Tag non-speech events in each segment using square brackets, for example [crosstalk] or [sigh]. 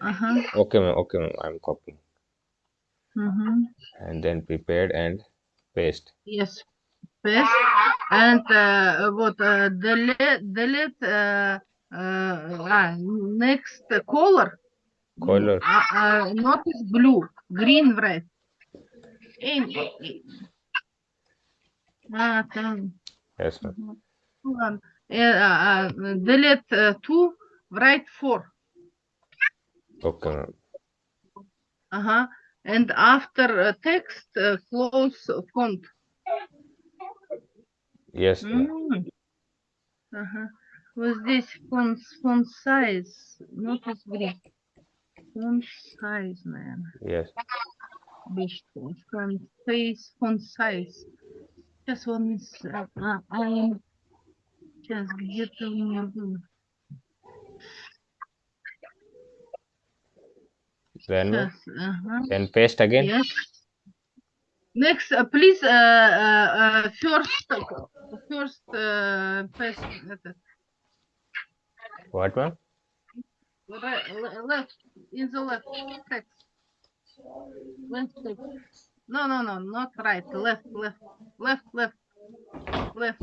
uh-huh. okay ma'am. Okay ma'am. I'm copying. Mm-hmm. and then prepared and paste. Yes. Paste. And uh, what uh, delete delete uh, uh, ah, next uh, color. Color. Uh, uh, not is blue green red. In, uh, ah, yes ma'am. Uh, uh, delete uh, two write four. Okay, ma'am. Ага. And after uh, text, uh, close font. Yes, ma'am. М. Ага. Вот здесь font, font size, notice green. Font size, наверное. Yes. Биш, font face, font size. Сейчас он из... А, а, а, сейчас где-то у меня было. Then, ma'am. Сейчас, ага. then paste again. Yes. Next, uh, please, uh, uh, uh, first, first, uh, paste, этот, What, ma'am? right, le- left, in the left, text. Left text. No, no, no, not right, left, left, left, left, left,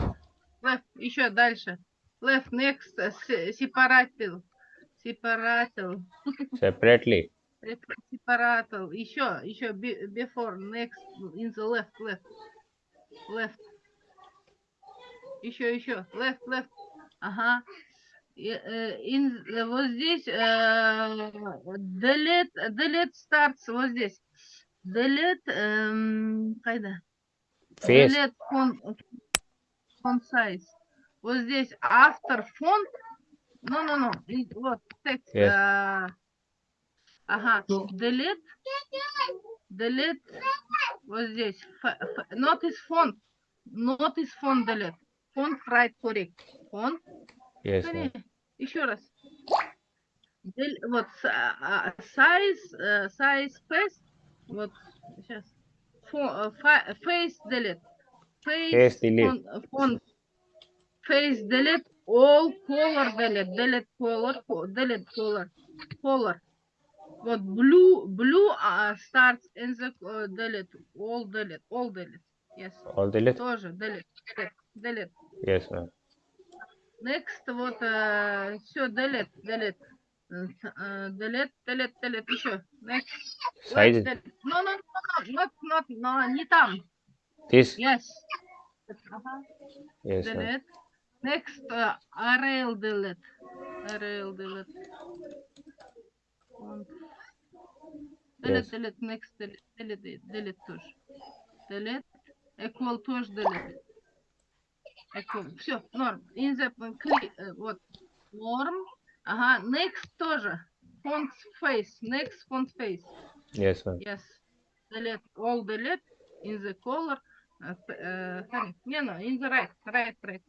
left, еще дальше. Left, next, uh, se- separated, [laughs] separated, Separately. Separated, еще, еще, be- before, next, in the left, left, left. Еще, еще, left, left, ага. Э, in, э, вот здесь э, delete, delete starts вот здесь. Delete, эм, кайда? Delete font, font size. Вот здесь after font. Ну, ну, ну. Вот текст. Yes. э, ага. Delete. Delete. Вот здесь. Ф- Notice font. Notice font delete. Font right correct. Font. Yes, еще раз. Дель- Вот а, а, size, э, size face. Вот сейчас. Э, Face delete. Face delete. font-. Face delete. All color delete. Delete color. co- Delete color. Color. Вот blue, blue uh, starts in the uh, delete. All delete. All delete. Yes. All list? Тоже delete. Delete. Yes, ma'am. Next, вот, все, delete, delete. Э, э, Delete, delete, delete, еще. Next. Wait, Size. delete. No, no, no, no, not, not, no, не там. This? Yes. Ага, Yes, ma'am. delete. Next, uh, array delete. Array delete on. Delete, delete, next, delete, delete, delete тоже. Delete, equal тоже delete. Equal. Все, норм. In the, clear, вот, норм. Ага, next тоже. Font face, next font face. Yes, ma'am. Yes. Delete, all delete in the color. Uh, uh, не, no, in the right, right, right.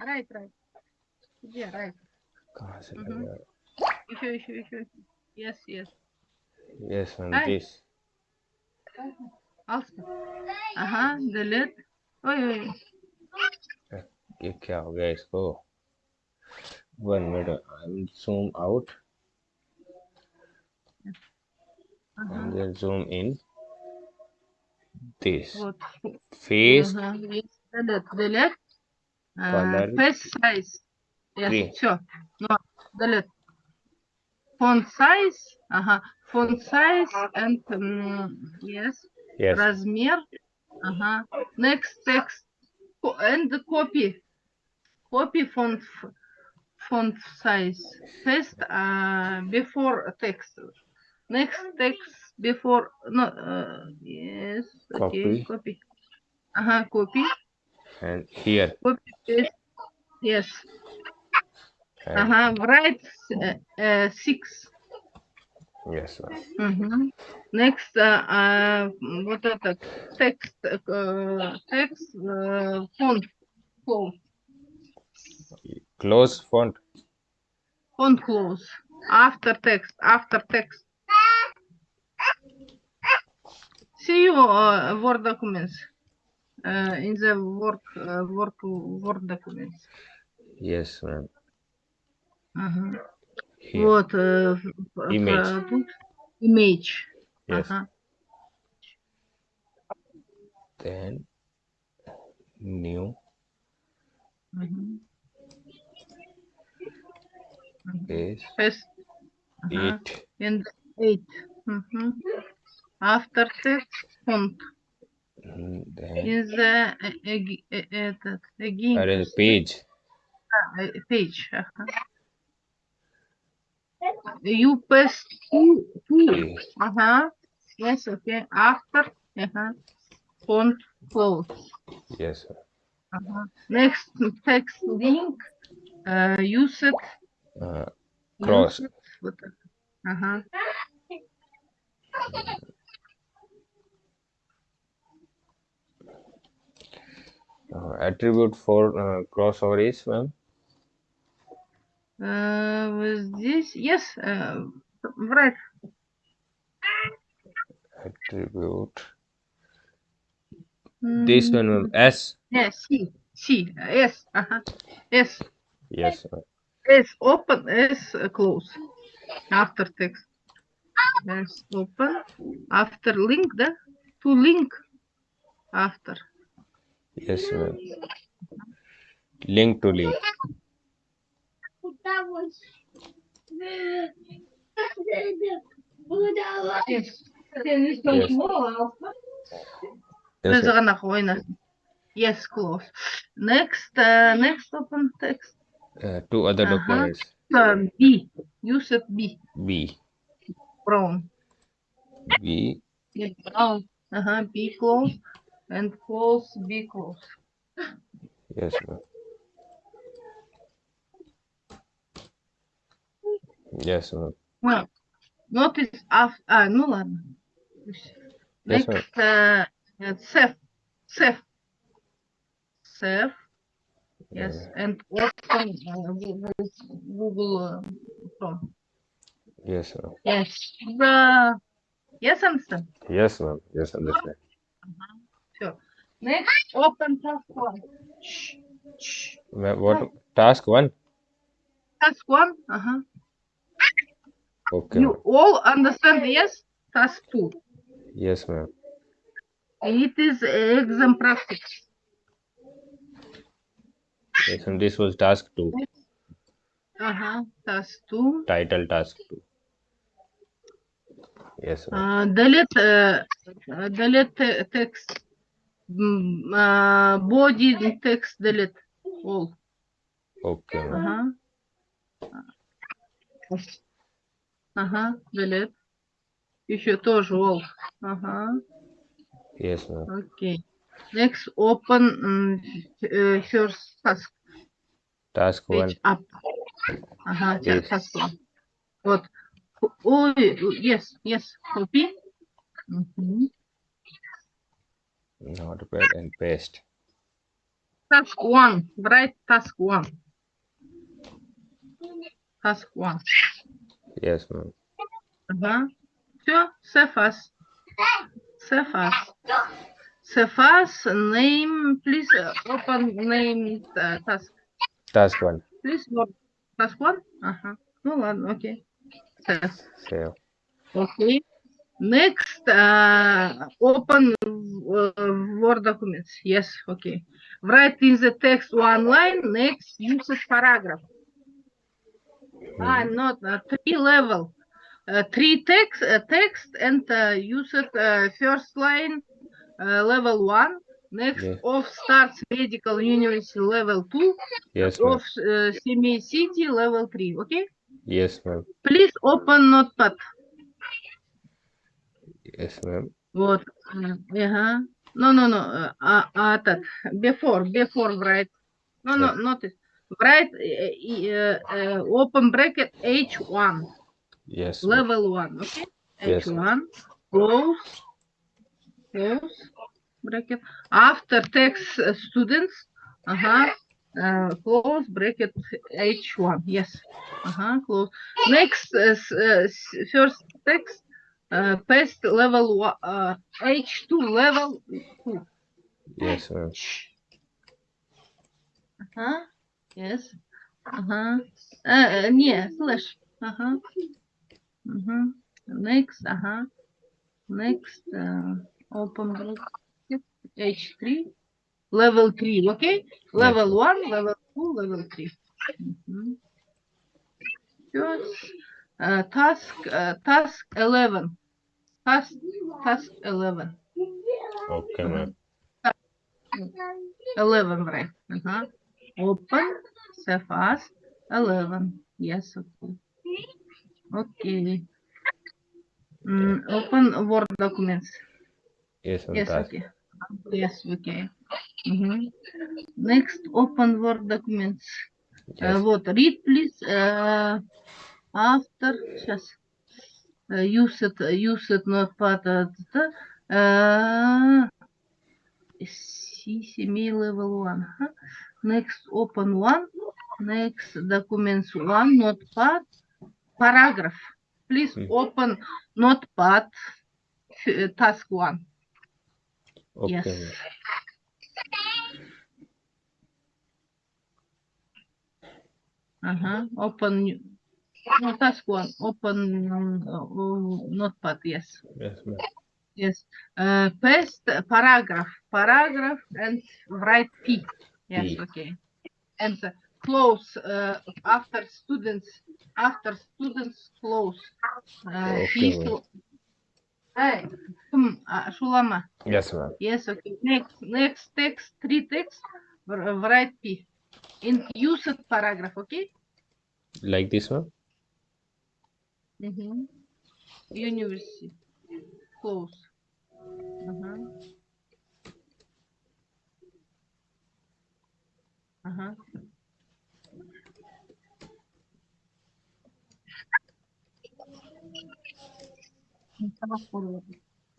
Right, right. Где right? Угу. Еще, еще, еще. Yes, yes. Yes, ma'am, Hi. please. Also. Aha, the lid. Wait, wait. ये क्या हो गया इसको one minute I will zoom out and then zoom in this face uh -huh. yes, the lid the lid uh, color face size yes green. sure no the lid Font size. Ага. Font size and um, yes. yes Размер. Ага. Next text. Co- And copy. Copy font f- font size. Paste uh, before text. Next text before no uh, yes. Okay. Copy. Copy. Ага. Copy. and here Copy paste. Yes. and Ага. Write uh, uh, six. yes ma'am. Мгм. Next, а, а, вот этот текст, э, текст, э, фонд, фонд, close font фонд close, after text, after text. See you uh, Word documents, uh, in the work, uh, work, Word documents. yes ma'am. Ага. here. Вот, э, в- в- Image. тут image. Yes. Ага. Then new Мгм. Мгм. is First, ага. it. And eight. Мгм. After text font Mm, Then is the э, эги- э, этот again that is page. э, page. you press key, key. Uh huh. Yes, okay. After, uh huh. Font close. Yes, sir. Uh -huh. Next text link. Uh, use it. Uh, cross. Uh huh. Uh, attribute for uh, crossover is one. Uh, вот здесь, yes, uh, right. Attribute. This one ma'am. S. Yeah, C, C, S, ага. S, Yes. ma'am. S open, S uh, close. After text. S open. After link, да? To link. After. Yes. ma'am. Link to link. that was. Yes. Yes. Yes. yes, close. Next, uh, next open text. Uh, two other uh -huh. documents. Uh, B. Use of B. B. From. B. Yes. Oh. Uh -huh. B close and close B close. Yes, ma'am. Yes. ma'am. Well, notice after, а, ну ладно. Пусть. Yes, ma'am. Next, uh, uh, Seth, Seth, Seth, yes, and open uh, Google, Google uh, Chrome. Yes. ma'am. Yes, uh, yes, understand. Yes, ma'am. Yes, understand. Next, open task one. Shh, shh. Ma'am, what task one? Task one, uh-huh. Okay. You all understand, yes? Task two. Yes, ma'am. It is exam practice. Yes, and this was task two. Uh-huh, task two. Title task two. Yes, ma'am. Uh, delete, uh, delete te- text. Mm, uh, body text delete all. Okay, ma'am. Ага. Ага, delete. Еще тоже all. Ага, Yes, ma'am. окей. Next, open м, f- э, first task. Task one. Page up. Ага, Yes. yes. task one. Вот. Ой, yes, yes, copy. Мгм. Notepad and paste. Task one, write task one. Task one. Yes, ma'am. Ага. Все, save as. Save as. Save as, name, please uh, open name uh, task. Task one. Please what? Task one? Ага. Ну ладно, окей. Save. Save. Okay. Next, uh, open uh, Word documents. Yes, okay. Write in the text one line. Next, use a paragraph. Ah, not uh, three level. Uh, three text, uh, text and uh, use it uh, first line uh, level one. Next, Yeah. of starts medical university level two. Yes, ma'am. Of uh, semi city level three. Okay. Yes, ma'am. Please open notepad. Yes, ma'am. Вот. м, Ага. No, no, no. э, А, а этот. Before, before write. No, no, not it. Right. Э, э, э, open bracket H1. Yes. Level 1, okay? Yes. H1, close, close bracket. After text students, uh-huh, uh, close bracket H1. Yes. Uh-huh, close. Next, uh, uh, first text, uh, past level one, uh, H2 level 2. Yes, sir. Uh-huh. Yes. Uh-huh. Uh huh. Uh e, nie, slash. Uh huh. Uh-huh. Next, huh. Next, uh, open bracket, H3, level 3, okay? Level 1, level 2, level 3. Mm -hmm. yes. uh, task, uh, task 11. Task, task 11. Okay, man. 11, right? Uh -huh. Open, save as 11. Yes, okay. Okay. Mm, open Word documents. Yes. Yes, okay. Yes, okay. Mhm. Next, open Word documents. Uh, Yes. вот, read, please. Uh, after, сейчас. Uh, use it, use it, not part of the, uh, C7 level 1. huh? Next, open one. Next, documents one, notepad. Paragraph. Please Hmm. open notepad, uh, task one. Okay, yes. Uh-huh. Open no, task one. Open um, uh, notepad. Yes. Yes. Yes. Uh, paste paragraph. Paragraph and write P. Yes. P. Okay. And uh, close uh, after students. After students close. Uh, Okay, P to- Hey, hmm, uh, Shulama. Yes, ma'am. Yes, okay. Next, next text, three text, wr- write P. In used paragraph, okay? Like this one? Mm-hmm. University. Close. Uh-huh. Uh-huh.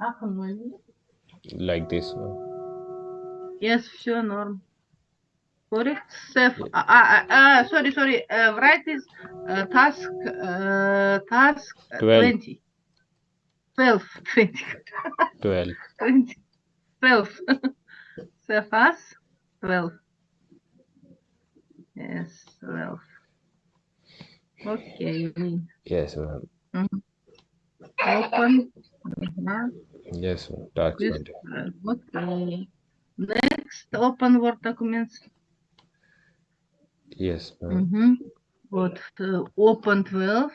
Ахын өзі. Like this one? Yes, все норм. Correct. Save. Ah, ah, ah, sorry, sorry. Uh, write is uh, task, uh, task uh, Twelve. [laughs] 20. 12, 20. 12. [laughs] 20. 12. Save as 12. Yes, Ralph. Okay. Yes, ma'am. Mm -hmm. Open. Yes, tax this, uh, Okay. Next, open Word documents. Yes, ma'am. Mm -hmm. What? Uh, open 12.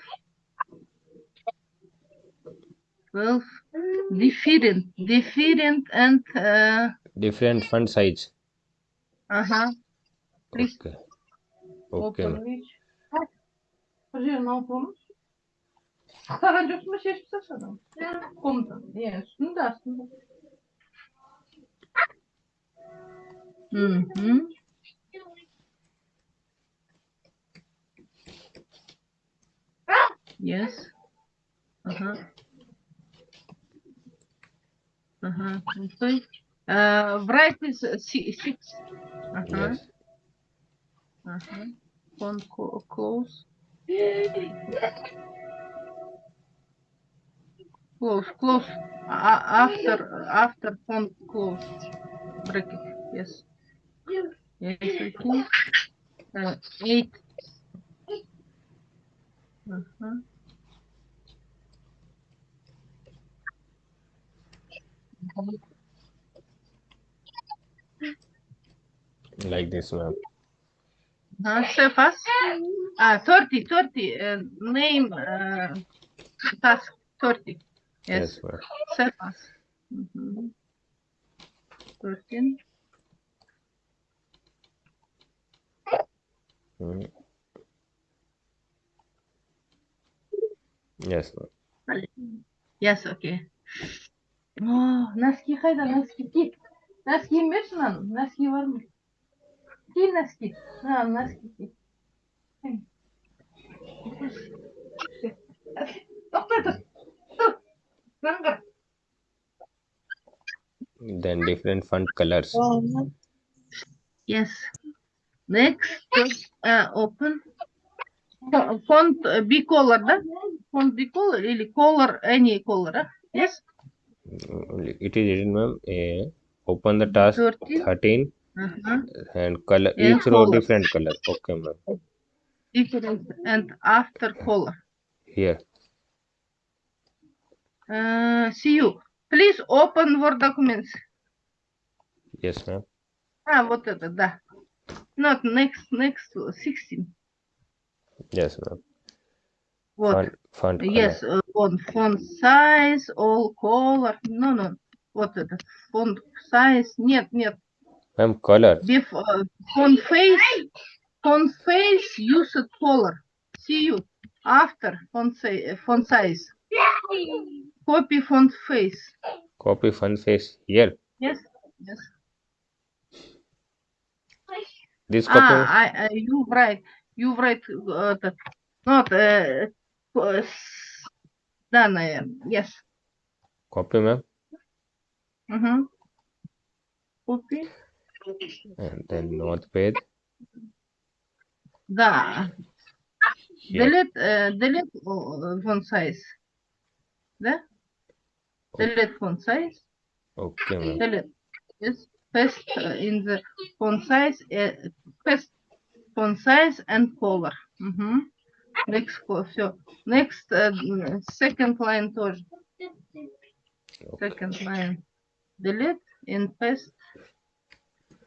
12. Different. Different and... Uh, different font size. Uh-huh. Okay. Okay, open ma'am. which? Подожди, não vamos? Daha önce üstüme şey çıksana. Komutan. Yes. Ну да, üstünde. Мгм. Yes. Ага. Ага. Okay. Uh, write is uh, si- six. Ага. Yes. Ага. Co- close. Close, close. After, after font close. Bracket. Yes. Yes. Uh, eight. Uh-huh. Like this, ma'am. Uh, chef us. Ah, 30, 30. Uh, name uh, task 30. Yes. yes chef us. Mm -hmm. 13. Mm. Yes. Yes, okay. Oh, нас кихайда, нас китик. Нас кимеш lan? Нас кивармы? ма ки носки мына носки ки тоқтай тұр тұр жаңғыр Then different font colors. yes next uh, open Fo- font uh, b color да font b color или color any color а? yes Mm, It is written, ma'am. eh, open the task 13 13 Uh-huh. and color Yeah, each row different color. Okay, ma'am. different and after color here. Uh, see you. Please open Word documents. Yes, ma'am. А, вот это, да. Not next, next, 16. Yes, ma'am. Вот. Font, font color. Yes, uh, on font size, all color. No, no. Вот это. Font size. Нет, нет. Ma'am, color. Before, uh, conface, conface use color. See you. After font, font size. Copy font face. Copy font face here. Yes, yes. This ah, copy. Ah, I, I, you write, you write, uh, the, not, uh, uh, done, am. yes. Copy, ma'am. Uh-huh. Copy And then notepad. Да. Here. Delete, uh, delete uh, font size. Да? Delete font size. Okay, ma'am. Delete. Yes. Paste uh, in the font size, uh, paste font size and color. Угу. Next, все. Next, uh, second line тоже. Okay. Second line. Delete and paste.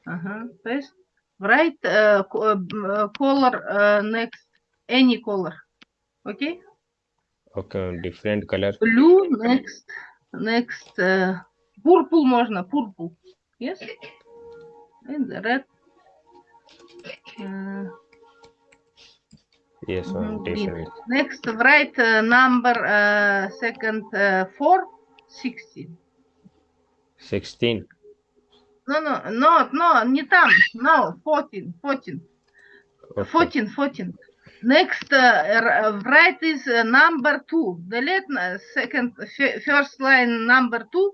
Ага, paste. Write uh, co- uh, m- uh, color uh, next. Any color. Okay? Okay, ma'am. different color. Blue next. Next. Uh, purple можно. Purple. Yes? And the red. Uh, Yes, ma'am. Mhm, green. Different. next, write uh, number uh, second uh, 4, 16. 16. No, no, no, no, не там. No, 14, 14. Okay. 14, 14. Next, uh, r- write is uh, number 2. Delete uh, second, f- first line number 2.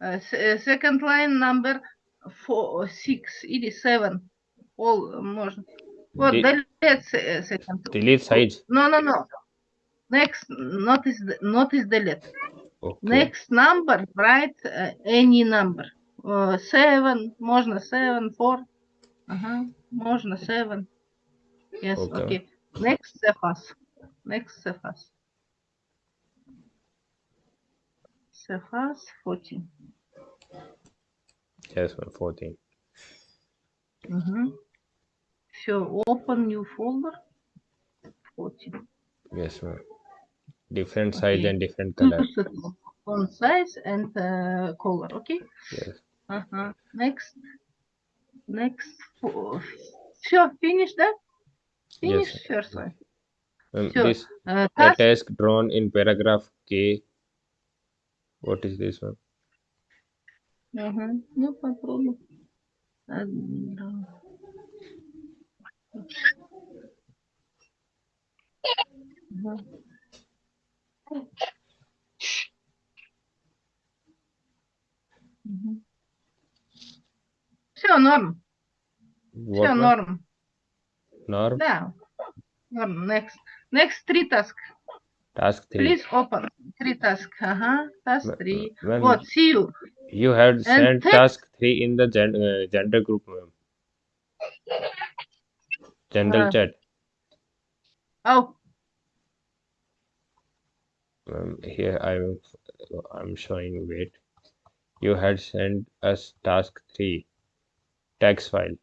Uh, s- uh, second line number 4, 6 или 7. All uh, можно. Вот, Де- delete se- uh, second. Delete sides. No, no, no. Next, not is, not is delete. Okay. Next number, write uh, any number. Uh, seven, можно seven, four. Ага, можно seven. Yes, Okay. okay. Next Cephas. Next Cephas. Cephas 14. Yes, ma'am. 14. Угу. Все, open new folder. 14. Yes, ma'am. Different size Okay. and different color. Use it Font size and uh, color, okay? Yes. Next, next. Sure, finish that. Finish yes. first one. Um, sure. This uh, task. task drawn in paragraph K. What is this one? Uh -huh. No problem. Uh, Все, норм. What Все, one? норм. Norm. Да. Норм. Next. Next three task. Task 3. Please open. Three task. Ага. Task Ma- three. ma'am, Вот, see you. You had sent text- task 3 in the gen- uh, gender group, ma'am. General Uh, chat. Oh, Ma'am, here I'm I'm showing wait. You had sent us task 3 text file.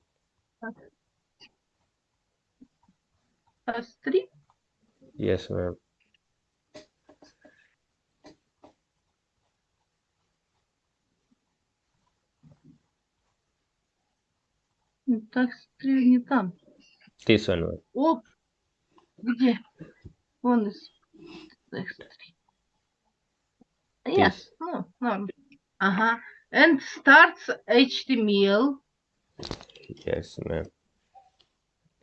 task three. Yes, ma'am. Three не там. This one, ma'am. Оп, где? Вон из. Yes, This. ну, норм. Ага. And starts HTML. yes map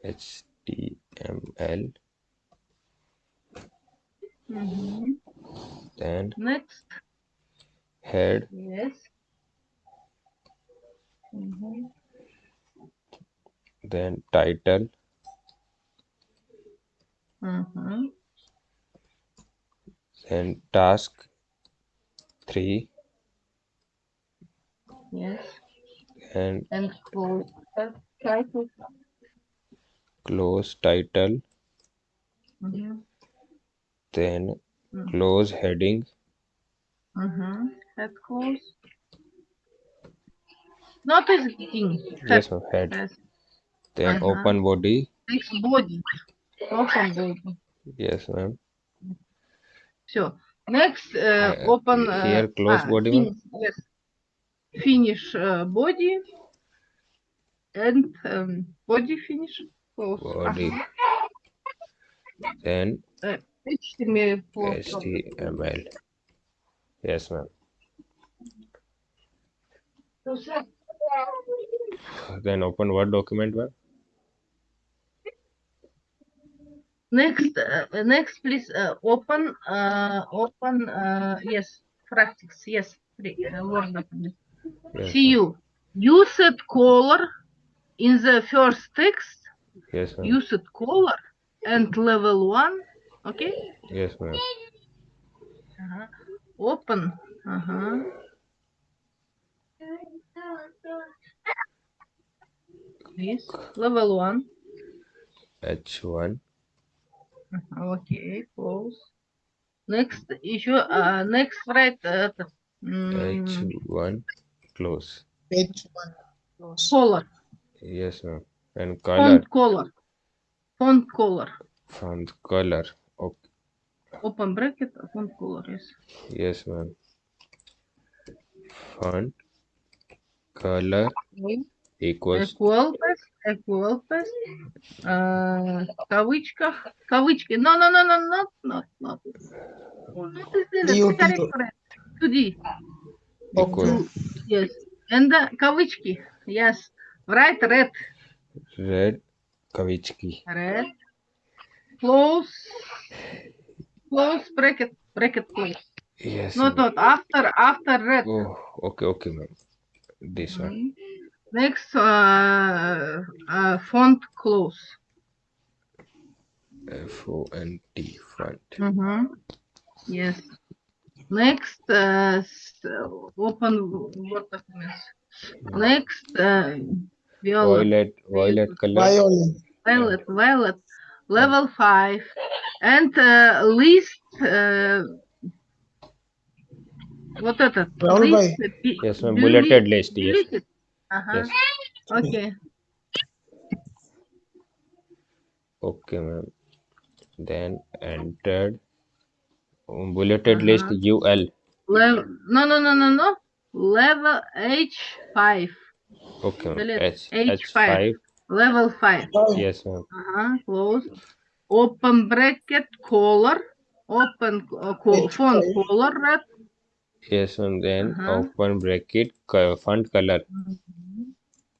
html mm -hmm. then next. head. Yes. Mm -hmm. then title. Mm -hmm. then task 3 yes and, and close title. Close title. Mm-hmm. Then mm -hmm. close heading. Mm-hmm. Head close. Not as heading. Yes, head. Yes. Then uh -huh. open body. Next body. Open body. Yes, ma'am. Sure. Next, uh, uh, open. Here, uh, close ah, body. Yes finish uh, body and um, body finish close. Body. then uh, э, HTML HTML. Yes, ma'am. Then open Word document, ma'am. Next, uh, next, please uh, open, uh, open, yes, practice, yes, Word document. yes See you. You set color in the first text. ma'am. yes ma'am You set color and level one. Okay. yes ma'am Ага. Open. Ага. This level one. h1 Ага, Okay, close. Next еще, uh, next write uh, это, м, h1 close H1. color, yes ma'am and color font color, font color, font color okay open bracket, font color, yes. yes ma'am font color equals Equal pass, equal pass, uh, в кавычках, кавычки, no, no, no, no, not, not, not. Not this is DOT. correct, correct. 2D, equal Yes. And the kavitchki. Yes. Right, red. Red kavichki. Red. Close. Close bracket. Bracket close. Yes. Not not after after red. Oh, okay, okay, ma'am. This one. Mm -hmm. Next, uh, uh, font close. F O N T font. Mm -hmm. Yes. Next, uh, so open what documents. Next, uh, violet. Violet, violet color. Violet, violet, violet. Level five, and uh, list. Uh, what that? List. Uh, yes, ma'am. Bulleted list. Yes. Uh -huh. yes. Okay. Okay, ma'am. Then entered bulleted list Uh-huh. ul Level, no, no, no, no, no. Level H5. okay ma'am Bullet h H5. h5 Level 5. Yes ma'am Uh-huh, close. Open bracket color. Open uh, co- H5. font color red. yes ma'am then Uh-huh. open bracket co- font color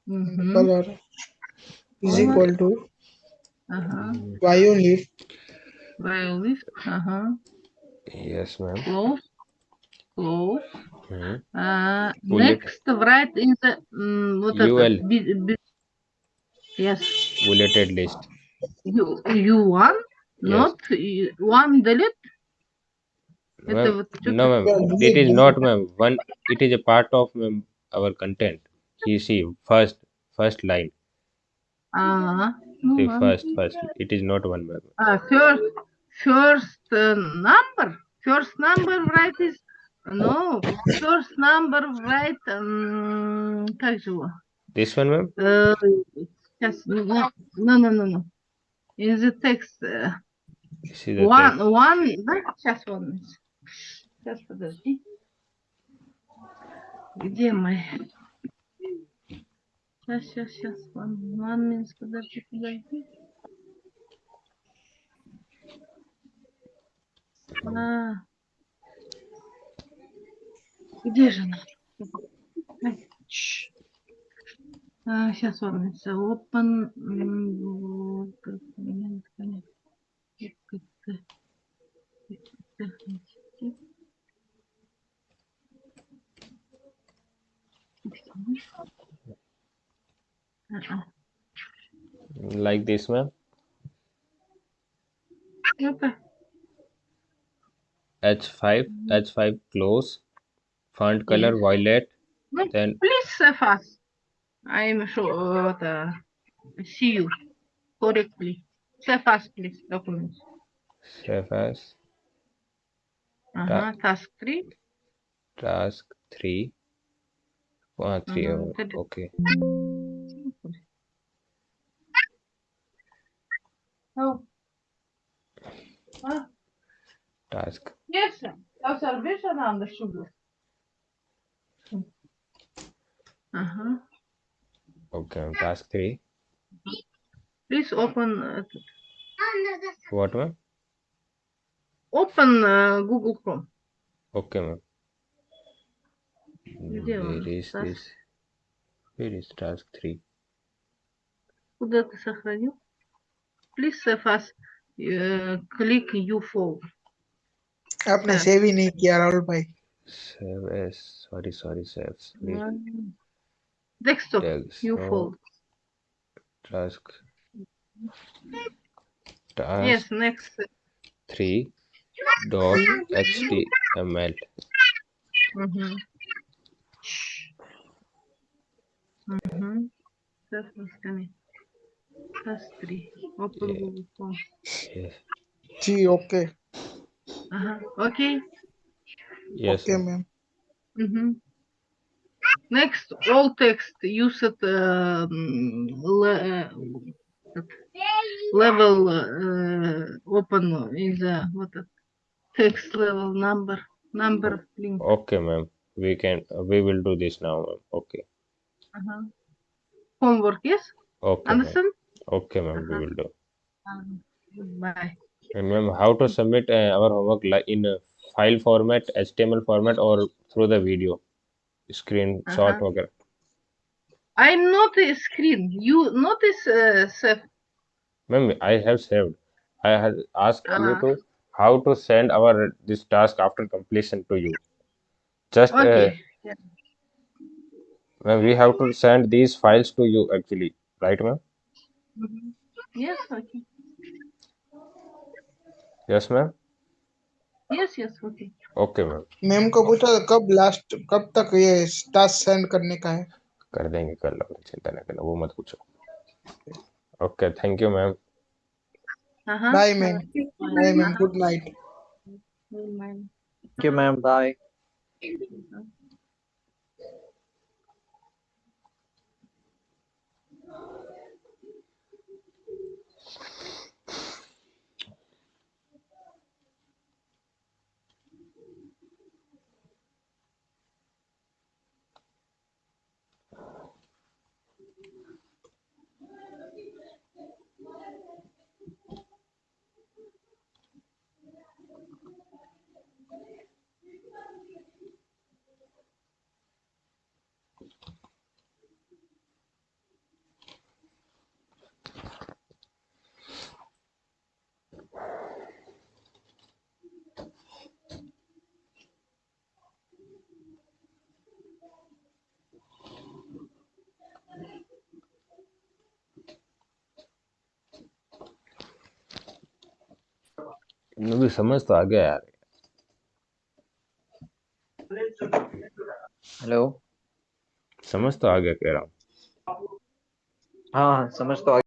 Mm-hmm. Color is Color. equal to Uh-huh. violet. Violet. Uh-huh. Yes, ma'am. Close. Close. Mm -hmm. uh, next, write in the um, what UL. Be, be, yes. Bulleted list. You you one yes. not you, one delete. No, ma'am. It is not, ma'am. One. It is a part of our content. You see, first first line. Ah. Uh -huh. First first. It is not one, ma'am. Uh, first first uh, number, first number write is, no, first number write, м, как же его? this one ma'am Э, Сейчас, no, no, no, no, no. In the text, э, is the one, text. one, да, сейчас, one. Сейчас, подожди. Где мы? Сейчас, сейчас, сейчас, one, one minute, подожди, подожди. А -а -а. Где же она? А, сейчас он Open. Like this, ma'am. Okay. H5, mm-hmm. H5 close, font color violet. Then please uh, fast. Uh, I am sure the see you correctly. Save fast, please documents. Save. Uh -huh, task three. Task three. One, three. Oh, uh -huh, okay. Oh. Ah. Task yes, sir. Observation on the sugar. Uh-huh. okay task three Please open uh, what ma'am open uh, Google Chrome. okay ma'am where is Task? this where is task three Куда ты сохранил? Please save as uh, click folder. आपने save ही नहीं किया राहुल भाई save as sorry sorry save desktop you fold task task yes next 3 dot html mm-hmm. Mm-hmm. That's what's coming. That's three. Open yeah. Google Form. Yeah. Gee, okay. -huh. Okay. Yes. Okay, ma'am. Mm -hmm. Next, all text used at um, le uh, level uh, open in uh, the what text level number number link. Okay, ma'am. We can we will do this now, ma'am. Okay. Uh -huh. Homework, yes. Okay. Understand? Okay, ma'am. Uh -huh. We uh-huh. will do. Um, bye. And ma'am, how to submit uh, our homework li- in a file format, HTML format, or through the video screenshot? Uh-huh. वगैरह? I not a screen. You notice uh, Seth? Ma'am, I have saved. I had asked you Uh-huh. to how to send our this task after completion to you. Just uh, Okay. ma'am, we have to send these files to you actually, right, ma'am? Mhm. Yes, okay. Yes, ma'am yes yes okay okay ma'am ma'am को पूछा कब last कब तक ये task send करने का है? कर देंगे कर लो चिंता ना करो वो मत पूछो। Okay thank you ma'am. Bye ma'am bye ma'am good night ma'am okay ma'am you, मुझे समझ तो आ गया यार हेलो समझ तो आ गया कह रहा हूँ हाँ समझ तो आ